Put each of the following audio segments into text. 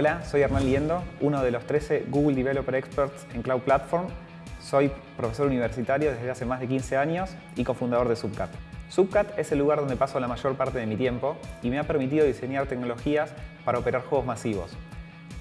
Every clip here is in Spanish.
Hola, soy Hernán Liendo, uno de los 13 Google Developer Experts en Cloud Platform. Soy profesor universitario desde hace más de 15 años y cofundador de Subcat. Subcat es el lugar donde paso la mayor parte de mi tiempo y me ha permitido diseñar tecnologías para operar juegos masivos.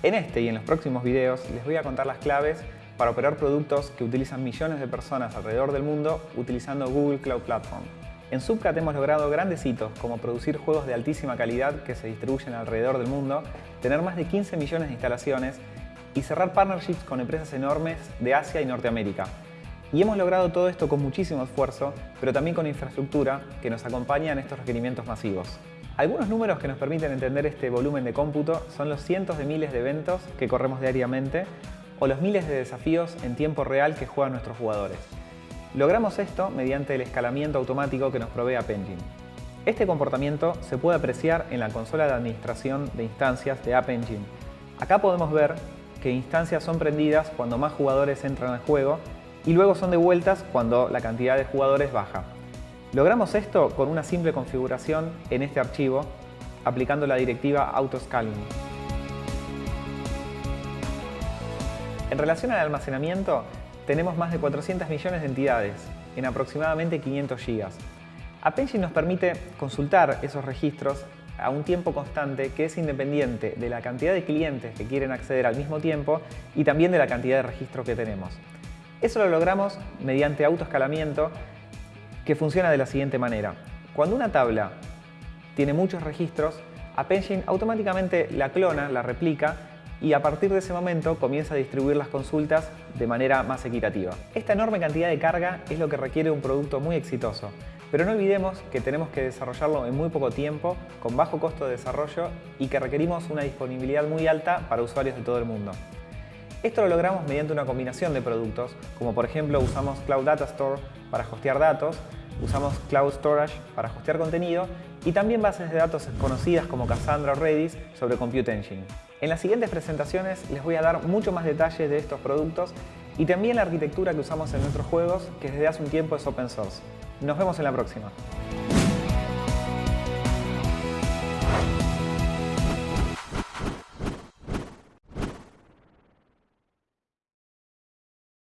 En este y en los próximos videos les voy a contar las claves para operar productos que utilizan millones de personas alrededor del mundo utilizando Google Cloud Platform. En Subcat hemos logrado grandes hitos como producir juegos de altísima calidad que se distribuyen alrededor del mundo, tener más de 15 millones de instalaciones y cerrar partnerships con empresas enormes de Asia y Norteamérica. Y hemos logrado todo esto con muchísimo esfuerzo, pero también con infraestructura que nos acompaña en estos requerimientos masivos. Algunos números que nos permiten entender este volumen de cómputo son los cientos de miles de eventos que corremos diariamente o los miles de desafíos en tiempo real que juegan nuestros jugadores. Logramos esto mediante el escalamiento automático que nos provee App Engine. Este comportamiento se puede apreciar en la consola de administración de instancias de App Engine. Acá podemos ver que instancias son prendidas cuando más jugadores entran al juego y luego son devueltas cuando la cantidad de jugadores baja. Logramos esto con una simple configuración en este archivo aplicando la directiva autoscaling. En relación al almacenamiento, tenemos más de 400 millones de entidades en aproximadamente 500 GB. App Engine nos permite consultar esos registros a un tiempo constante que es independiente de la cantidad de clientes que quieren acceder al mismo tiempo y también de la cantidad de registros que tenemos. Eso lo logramos mediante autoescalamiento que funciona de la siguiente manera. Cuando una tabla tiene muchos registros, App Engine automáticamente la clona, la replica y a partir de ese momento comienza a distribuir las consultas de manera más equitativa. Esta enorme cantidad de carga es lo que requiere un producto muy exitoso, pero no olvidemos que tenemos que desarrollarlo en muy poco tiempo, con bajo costo de desarrollo y que requerimos una disponibilidad muy alta para usuarios de todo el mundo. Esto lo logramos mediante una combinación de productos, como por ejemplo usamos Cloud Data Store para hostear datos, usamos Cloud Storage para hostear contenido y también bases de datos conocidas como Cassandra o Redis sobre Compute Engine. En las siguientes presentaciones les voy a dar mucho más detalles de estos productos y también la arquitectura que usamos en nuestros juegos, que desde hace un tiempo es open source. Nos vemos en la próxima.